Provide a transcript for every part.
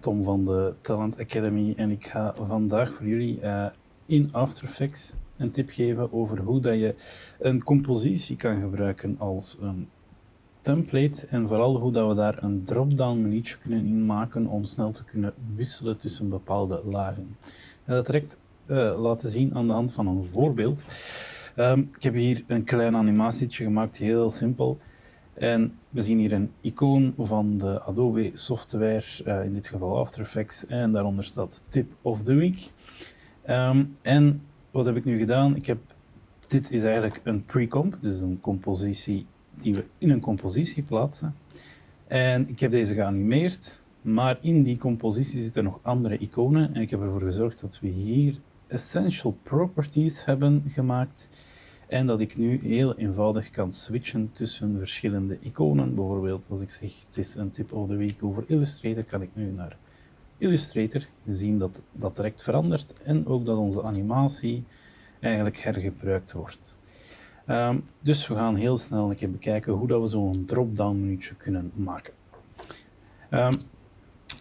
Tom van de Talent Academy en ik ga vandaag voor jullie uh, in After Effects een tip geven over hoe dat je een compositie kan gebruiken als een template en vooral hoe dat we daar een drop-down menu kunnen inmaken om snel te kunnen wisselen tussen bepaalde lagen. En dat direct uh, laten zien aan de hand van een voorbeeld. Um, ik heb hier een klein animatietje gemaakt, heel simpel. En we zien hier een icoon van de Adobe software, uh, in dit geval After Effects, en daaronder staat Tip of the Week. Um, en wat heb ik nu gedaan? Ik heb, dit is eigenlijk een pre-comp, dus een compositie die we in een compositie plaatsen. En ik heb deze geanimeerd, maar in die compositie zitten nog andere iconen. En ik heb ervoor gezorgd dat we hier Essential Properties hebben gemaakt. En dat ik nu heel eenvoudig kan switchen tussen verschillende iconen. Bijvoorbeeld als ik zeg het is een tip of the week over Illustrator, kan ik nu naar Illustrator. We zien dat dat direct verandert en ook dat onze animatie eigenlijk hergebruikt wordt. Um, dus we gaan heel snel een keer bekijken hoe dat we zo'n drop-down minuutje kunnen maken. Um,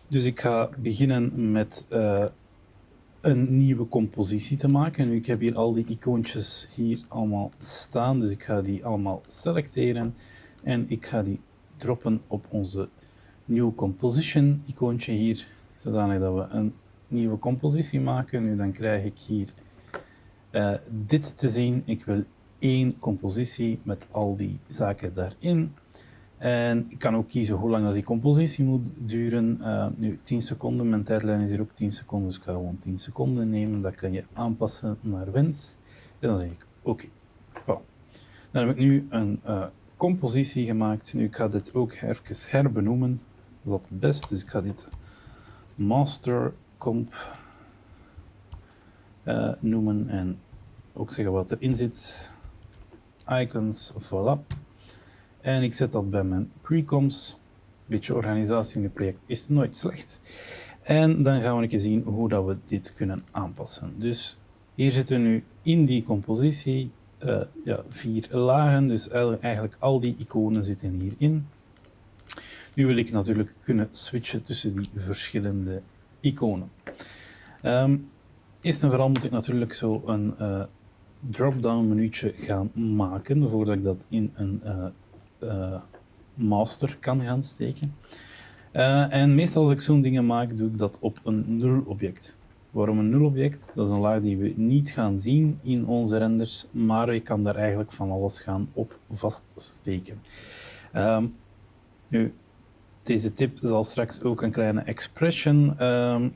dus ik ga beginnen met uh, een nieuwe compositie te maken. Nu, ik heb hier al die icoontjes hier allemaal staan, dus ik ga die allemaal selecteren en ik ga die droppen op onze New Composition icoontje hier, zodanig dat we een nieuwe compositie maken. Nu dan krijg ik hier uh, dit te zien. Ik wil één compositie met al die zaken daarin. En ik kan ook kiezen hoe lang die compositie moet duren. Uh, nu 10 seconden, mijn tijdlijn is hier ook 10 seconden, dus ik ga gewoon 10 seconden nemen. Dat kan je aanpassen naar wens. En dan zeg ik oké. Okay. Dan heb ik nu een uh, compositie gemaakt. Nu ik ga dit ook even herbenoemen. Dat het best, dus ik ga dit master comp uh, noemen en ook zeggen wat erin zit. Icons, voilà. En ik zet dat bij mijn precoms. Beetje organisatie in het project is nooit slecht. En dan gaan we even zien hoe dat we dit kunnen aanpassen. Dus hier zitten nu in die compositie uh, ja, vier lagen, dus eigenlijk al die iconen zitten hierin. Nu wil ik natuurlijk kunnen switchen tussen die verschillende iconen. Um, eerst en vooral moet ik natuurlijk zo een uh, drop-down menuutje gaan maken, voordat ik dat in een uh, master kan gaan steken. Uh, en meestal als ik zo'n dingen maak, doe ik dat op een nul object. Waarom een nul object? Dat is een laag die we niet gaan zien in onze renders, maar je kan daar eigenlijk van alles gaan op vaststeken. Um, nu, deze tip zal straks ook een kleine expression um,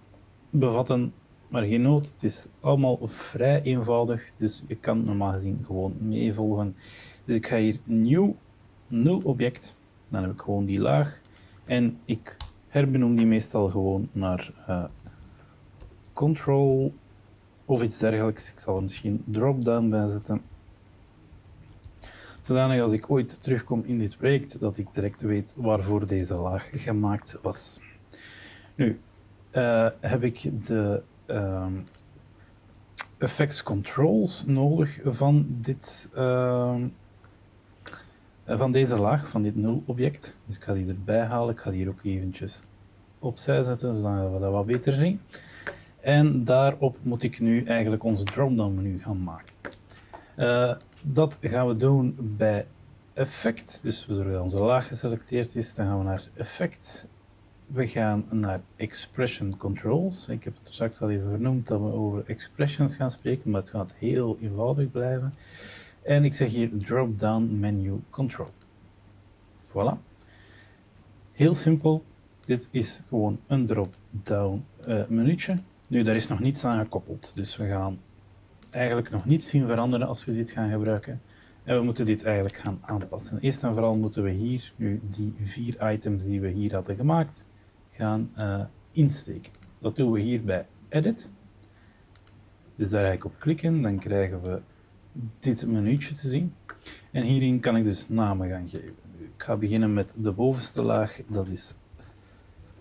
bevatten, maar geen nood. Het is allemaal vrij eenvoudig, dus je kan normaal gezien gewoon meevolgen. Dus ik ga hier nieuw nul object, dan heb ik gewoon die laag en ik herbenoem die meestal gewoon naar uh, control of iets dergelijks. Ik zal er misschien drop-down bij zetten. Zodanig als ik ooit terugkom in dit project, dat ik direct weet waarvoor deze laag gemaakt was. Nu, uh, heb ik de uh, effects controls nodig van dit uh, eh, van deze laag, van dit nul object. Dus ik ga die erbij halen. Ik ga die hier ook eventjes opzij zetten, zodat we dat wat beter zien. En daarop moet ik nu eigenlijk onze drop-down menu gaan maken. Uh, dat gaan we doen bij effect. Dus we dat onze laag geselecteerd is. Dan gaan we naar effect. We gaan naar expression controls. Ik heb het er straks al even vernoemd dat we over expressions gaan spreken, maar het gaat heel eenvoudig blijven. En ik zeg hier drop-down menu control. Voilà. Heel simpel. Dit is gewoon een drop-down uh, menuutje. Nu, daar is nog niets aan gekoppeld. Dus we gaan eigenlijk nog niets zien veranderen als we dit gaan gebruiken. En we moeten dit eigenlijk gaan aanpassen. Eerst en vooral moeten we hier nu die vier items die we hier hadden gemaakt gaan uh, insteken. Dat doen we hier bij Edit. Dus daar ga ik op klikken, dan krijgen we dit menuutje te zien. En hierin kan ik dus namen gaan geven. Ik ga beginnen met de bovenste laag, dat is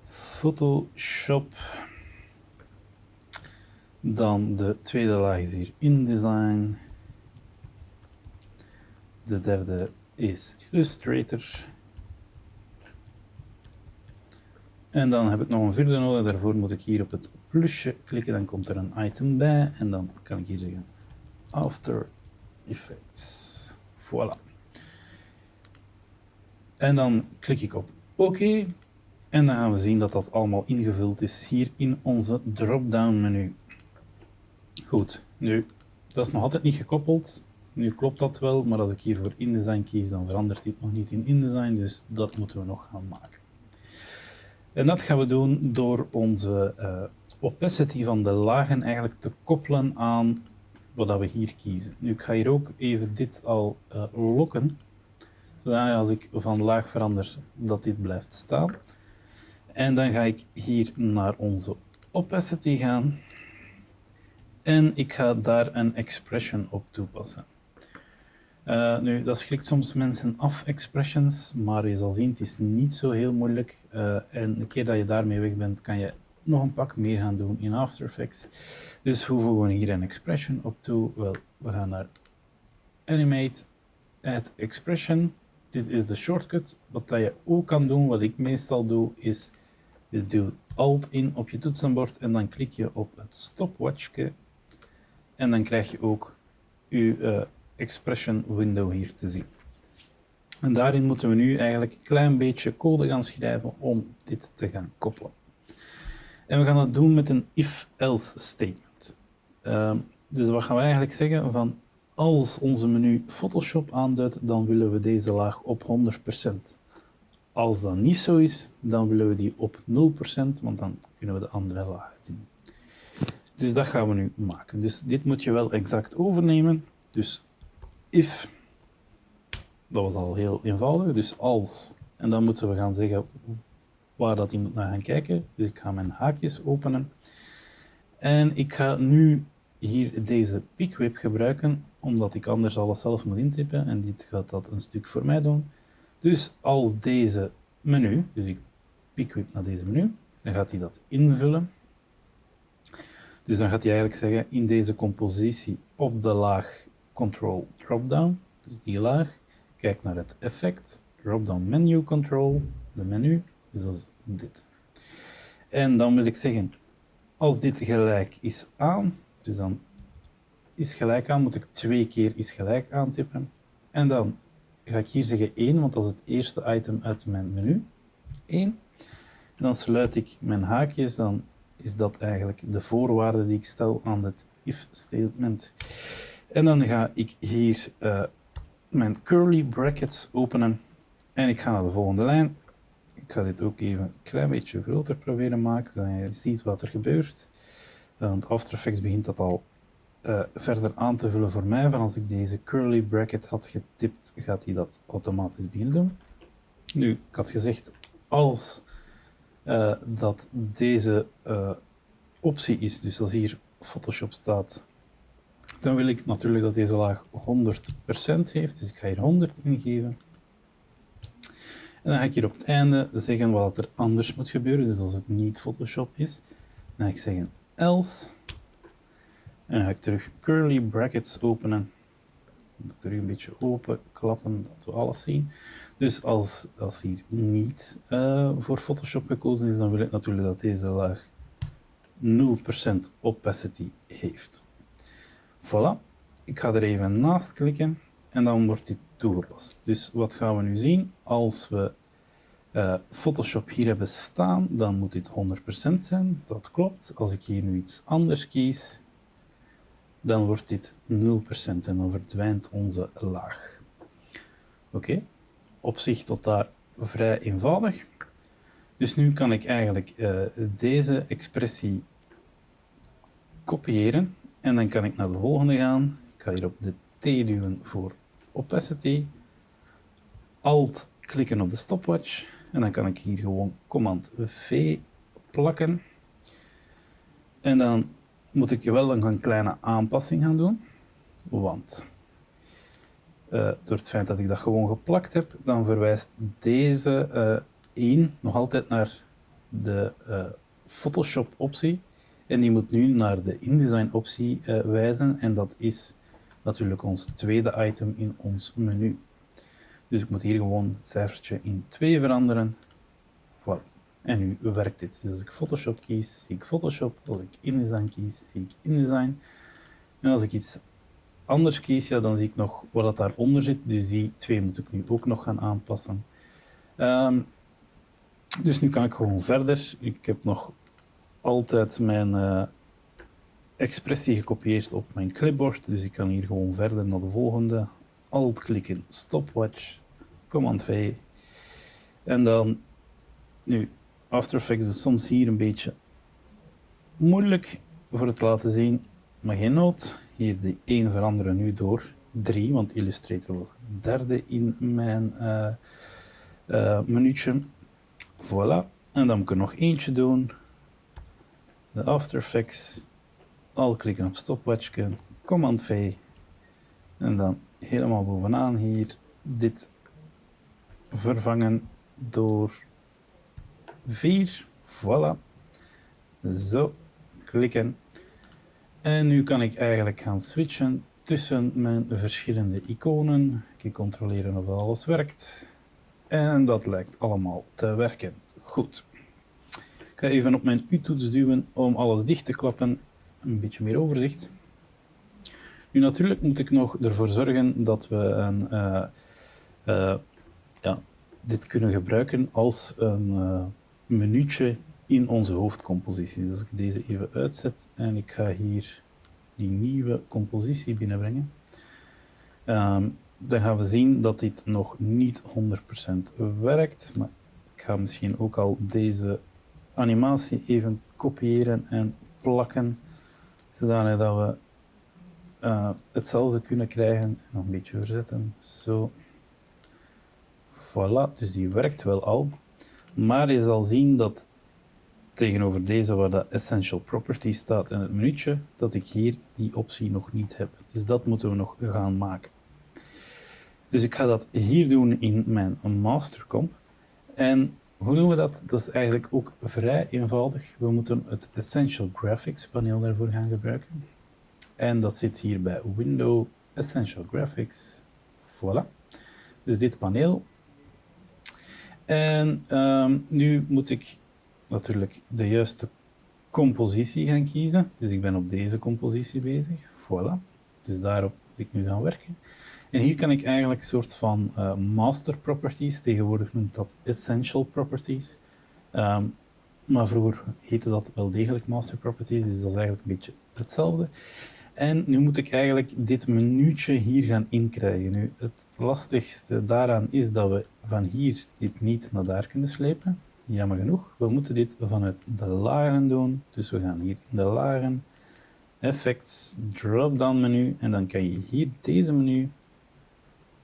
Photoshop. Dan de tweede laag is hier InDesign. De derde is Illustrator. En dan heb ik nog een vierde nodig. Daarvoor moet ik hier op het plusje klikken. Dan komt er een item bij. En dan kan ik hier zeggen After Effects. Voilà. En dan klik ik op oké. En dan gaan we zien dat dat allemaal ingevuld is hier in onze drop-down menu. Goed, nu, dat is nog altijd niet gekoppeld. Nu klopt dat wel, maar als ik hier voor InDesign kies, dan verandert dit nog niet in InDesign, dus dat moeten we nog gaan maken. En dat gaan we doen door onze uh, opacity van de lagen eigenlijk te koppelen aan wat we hier kiezen. Nu, ik ga hier ook even dit al uh, lokken, zodat als ik van laag verander, dat dit blijft staan. En dan ga ik hier naar onze opacity gaan. En ik ga daar een expression op toepassen. Uh, nu, dat schrikt soms mensen af, expressions, maar je zal zien, het is niet zo heel moeilijk. Uh, en een keer dat je daarmee weg bent, kan je nog een pak meer gaan doen in After Effects. Dus hoe voegen we hier een expression op toe? Wel, we gaan naar Animate, Add Expression. Dit is de shortcut. Wat dat je ook kan doen, wat ik meestal doe, is je doet Alt in op je toetsenbord en dan klik je op het stopwatchje. En dan krijg je ook je uh, expression window hier te zien. En daarin moeten we nu eigenlijk een klein beetje code gaan schrijven om dit te gaan koppelen. En we gaan dat doen met een if-else statement. Uh, dus wat gaan we eigenlijk zeggen? Van als onze menu Photoshop aanduidt, dan willen we deze laag op 100%. Als dat niet zo is, dan willen we die op 0%, want dan kunnen we de andere laag zien. Dus dat gaan we nu maken. Dus dit moet je wel exact overnemen. Dus if, dat was al heel eenvoudig, dus als. En dan moeten we gaan zeggen waar dat hij moet naar gaan kijken. Dus ik ga mijn haakjes openen. En ik ga nu hier deze pickwhip gebruiken, omdat ik anders alles zelf moet intypen. En dit gaat dat een stuk voor mij doen. Dus als deze menu, dus ik pickwhip naar deze menu, dan gaat hij dat invullen. Dus dan gaat hij eigenlijk zeggen, in deze compositie op de laag Control Dropdown, dus die laag, kijk naar het effect, Dropdown Menu Control, de menu, dus dat is dit. En dan wil ik zeggen, als dit gelijk is aan, dus dan is gelijk aan, moet ik twee keer is gelijk aantippen. En dan ga ik hier zeggen 1, want dat is het eerste item uit mijn menu. 1. En dan sluit ik mijn haakjes, dan is dat eigenlijk de voorwaarde die ik stel aan het if statement. En dan ga ik hier uh, mijn curly brackets openen en ik ga naar de volgende lijn. Ik ga dit ook even een klein beetje groter proberen maken, zodat je ziet wat er gebeurt. Want After Effects begint dat al uh, verder aan te vullen voor mij. Van als ik deze curly bracket had getipt, gaat hij dat automatisch beginnen doen. Nu, ik had gezegd, als uh, dat deze uh, optie is, dus als hier Photoshop staat, dan wil ik natuurlijk dat deze laag 100% heeft. Dus ik ga hier 100 ingeven. En dan ga ik hier op het einde zeggen wat er anders moet gebeuren. Dus als het niet Photoshop is, dan ga ik zeggen else. En dan ga ik terug curly brackets openen. Terug een beetje open klappen, dat we alles zien. Dus als, als hier niet uh, voor Photoshop gekozen is, dan wil ik natuurlijk dat deze laag 0% opacity heeft. Voilà. Ik ga er even naast klikken en dan wordt dit toegepast. Dus wat gaan we nu zien? Als we uh, Photoshop hier hebben staan, dan moet dit 100% zijn. Dat klopt. Als ik hier nu iets anders kies, dan wordt dit 0% en dan verdwijnt onze laag. Oké, op zich tot daar vrij eenvoudig. Dus nu kan ik eigenlijk uh, deze expressie kopiëren en dan kan ik naar de volgende gaan. Ik ga hier op de T duwen voor opacity. Alt klikken op de stopwatch. En dan kan ik hier gewoon command V plakken. En dan moet ik wel een kleine aanpassing gaan doen. Want uh, door het feit dat ik dat gewoon geplakt heb, dan verwijst deze uh, 1 nog altijd naar de uh, Photoshop optie. En die moet nu naar de InDesign optie wijzen en dat is natuurlijk ons tweede item in ons menu. Dus ik moet hier gewoon het cijfertje in 2 veranderen. Voilà. En nu werkt dit. Dus als ik Photoshop kies, zie ik Photoshop. Als ik InDesign kies, zie ik InDesign. En als ik iets anders kies, ja, dan zie ik nog wat dat daaronder zit. Dus die twee moet ik nu ook nog gaan aanpassen. Um, dus nu kan ik gewoon verder. Ik heb nog altijd mijn uh, expressie gekopieerd op mijn clipboard. Dus ik kan hier gewoon verder naar de volgende. Alt klikken, stopwatch, Command V. En dan, nu, After Effects is soms hier een beetje moeilijk voor het laten zien, maar geen nood. Hier die 1 veranderen nu door 3, want Illustrator was derde in mijn uh, minuutje. Voilà. En dan moet ik er nog eentje doen. De After Effects. Al klikken op stopwatch, Command V. En dan helemaal bovenaan hier dit vervangen door 4. Voilà. Zo, klikken. En nu kan ik eigenlijk gaan switchen tussen mijn verschillende iconen. Ik controleren of alles werkt. En dat lijkt allemaal te werken. Goed. Ik ga even op mijn U-toets duwen om alles dicht te klappen. Een beetje meer overzicht. Nu natuurlijk moet ik nog ervoor zorgen dat we een, uh, uh, ja, dit kunnen gebruiken als een uh, minuutje in onze hoofdcompositie. Dus als ik deze even uitzet en ik ga hier die nieuwe compositie binnenbrengen, um, dan gaan we zien dat dit nog niet 100% werkt. Maar ik ga misschien ook al deze animatie even kopiëren en plakken, zodanig dat we uh, hetzelfde kunnen krijgen. Nog een beetje verzetten, zo. Voilà, dus die werkt wel al. Maar je zal zien dat tegenover deze waar de Essential Property staat in het minuutje, dat ik hier die optie nog niet heb. Dus dat moeten we nog gaan maken. Dus ik ga dat hier doen in mijn mastercomp. En hoe doen we dat? Dat is eigenlijk ook vrij eenvoudig. We moeten het Essential Graphics paneel daarvoor gaan gebruiken. En dat zit hier bij Window Essential Graphics. Voilà. Dus dit paneel. En um, nu moet ik natuurlijk de juiste compositie gaan kiezen. Dus ik ben op deze compositie bezig. Voilà. Dus daarop moet ik nu gaan werken. En hier kan ik eigenlijk een soort van uh, master properties, tegenwoordig noemt dat essential properties. Um, maar vroeger heette dat wel degelijk master properties, dus dat is eigenlijk een beetje hetzelfde. En nu moet ik eigenlijk dit minuutje hier gaan inkrijgen. Nu, het lastigste daaraan is dat we van hier dit niet naar daar kunnen slepen. Jammer genoeg. We moeten dit vanuit de lagen doen. Dus we gaan hier in de lagen, effects, drop-down menu. En dan kan je hier deze menu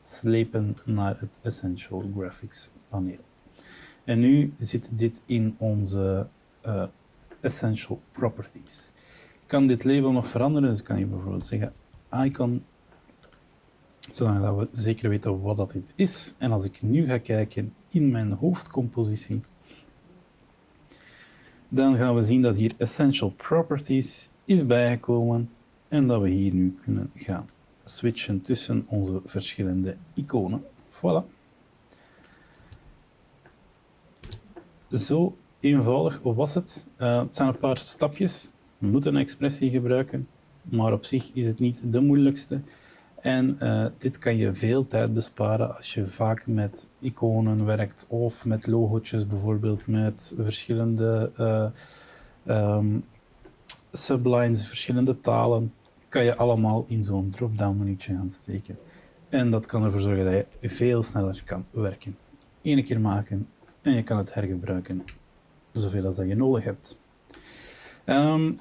slepen naar het Essential Graphics paneel. En nu zit dit in onze uh, Essential Properties. Ik kan dit label nog veranderen, dus kan je bijvoorbeeld zeggen icon, zodat we zeker weten wat dat dit is. En als ik nu ga kijken in mijn hoofdcompositie, dan gaan we zien dat hier Essential Properties is bijgekomen en dat we hier nu kunnen gaan switchen tussen onze verschillende iconen. Voilà. Zo eenvoudig was het. Uh, het zijn een paar stapjes. We moeten een expressie gebruiken, maar op zich is het niet de moeilijkste. En uh, dit kan je veel tijd besparen als je vaak met iconen werkt of met logootjes, bijvoorbeeld met verschillende uh, um, sublines, verschillende talen kan je allemaal in zo'n drop-down menuutje gaan steken. En dat kan ervoor zorgen dat je veel sneller kan werken. Eén keer maken en je kan het hergebruiken zoveel als dat je nodig hebt. Um,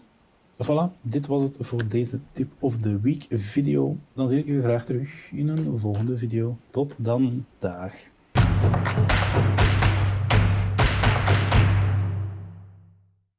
voilà, dit was het voor deze tip of the week video. Dan zie ik u graag terug in een volgende video. Tot dan, dag.